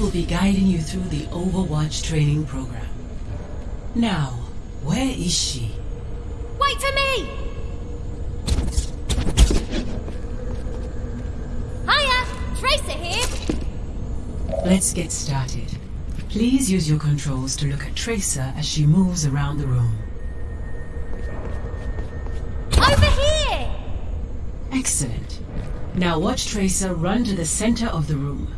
will be guiding you through the Overwatch training program. Now, where is she? Wait for me! Hiya! Tracer here! Let's get started. Please use your controls to look at Tracer as she moves around the room. Over here! Excellent. Now watch Tracer run to the center of the room.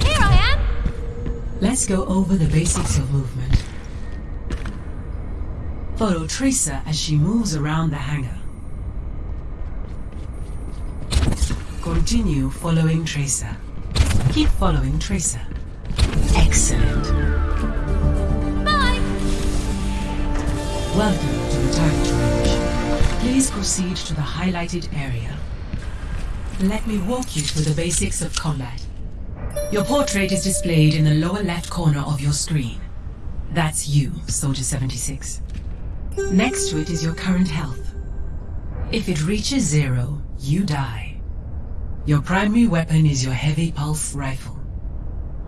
Here I am! Let's go over the basics of movement. Follow Tracer as she moves around the hangar. Continue following Tracer. Keep following Tracer. Excellent. Bye! Welcome to the target range. Please proceed to the highlighted area. Let me walk you through the basics of combat. Your portrait is displayed in the lower left corner of your screen. That's you, Soldier 76. Next to it is your current health. If it reaches zero, you die. Your primary weapon is your heavy pulse rifle.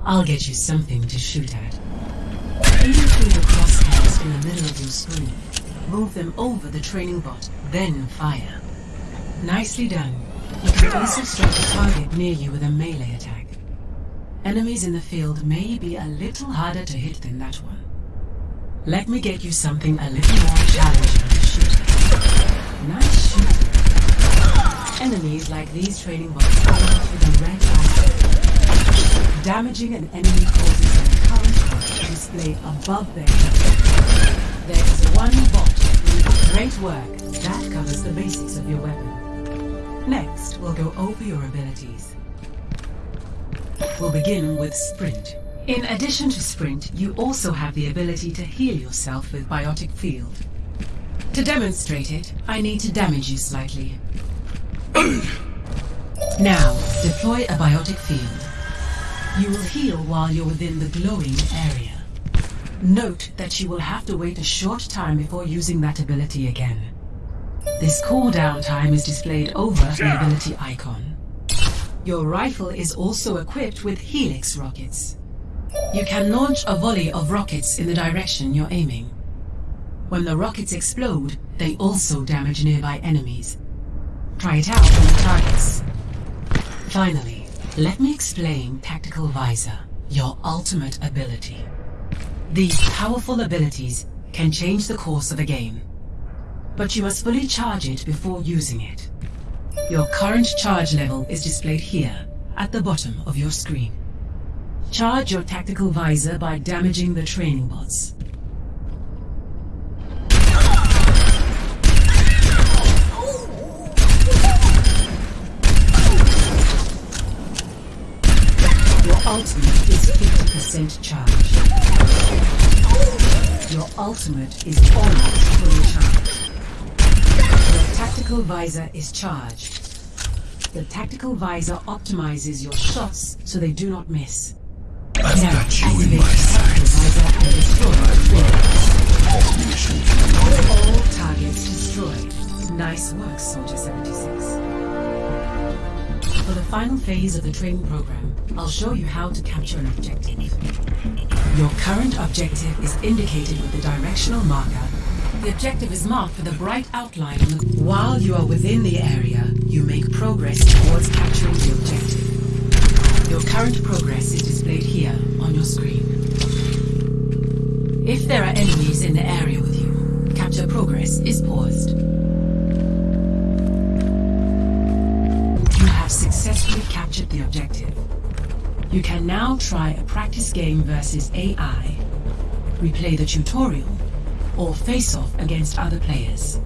I'll get you something to shoot at. Aim through the crosshairs in the middle of your screen. Move them over the training bot, then fire. Nicely done. You can also strike a target near you with a melee attack. Enemies in the field may be a little harder to hit than that one. Let me get you something a little more challenging to shoot. Nice shooting. Enemies like these training bots out with a red. Damaging an enemy causes an account bot to display above their head. There is one bot great work. That covers the basics of your weapon. Next, we'll go over your abilities. We'll begin with Sprint. In addition to Sprint, you also have the ability to heal yourself with Biotic Field. To demonstrate it, I need to damage you slightly. now, deploy a Biotic Field. You will heal while you're within the glowing area. Note that you will have to wait a short time before using that ability again. This cooldown time is displayed over the ability icon. Your rifle is also equipped with Helix rockets. You can launch a volley of rockets in the direction you're aiming. When the rockets explode, they also damage nearby enemies. Try it out on the targets. Finally, let me explain Tactical Visor, your ultimate ability. These powerful abilities can change the course of a game, but you must fully charge it before using it. Your current charge level is displayed here, at the bottom of your screen. Charge your tactical visor by damaging the training bots. Your ultimate is 50% charged. Your ultimate is almost fully charged. Your tactical visor is charged. The tactical visor optimizes your shots so they do not miss. I've Now, got you in my sights. visor and destroy the Alt mission. All targets destroyed. Nice work, Soldier 76. For the final phase of the training program, I'll show you how to capture an objective. Your current objective is indicated with the directional marker. The objective is marked with a bright outline on the... While you are within the area, Your current progress is displayed here on your screen. If there are enemies in the area with you, capture progress is paused. You have successfully captured the objective. You can now try a practice game versus AI, replay the tutorial, or face off against other players.